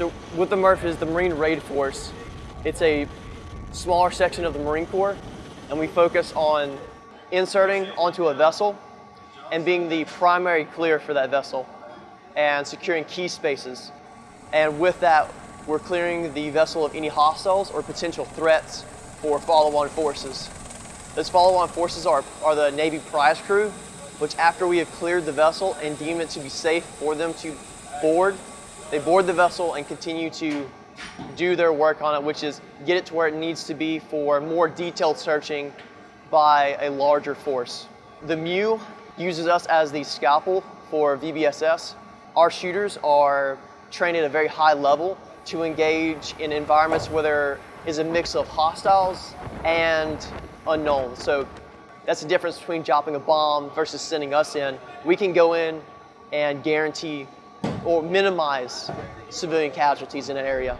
what the MRF is, the Maritime Raid Force. It's a smaller section of the Marine Corps, and we focus on inserting onto a vessel and being the primary clear for that vessel and securing key spaces. And with that, we're clearing the vessel of any hostiles or potential threats for follow-on forces. Those follow-on forces are, are the Navy prize crew, which after we have cleared the vessel and deem it to be safe for them to board, they board the vessel and continue to do their work on it, which is get it to where it needs to be for more detailed searching by a larger force. The MEU uses us as the scalpel for VBSS. Our shooters are trained at a very high level to engage in environments where there is a mix of hostiles and unknown. So that's the difference between dropping a bomb versus sending us in. We can go in and guarantee or minimize civilian casualties in an area.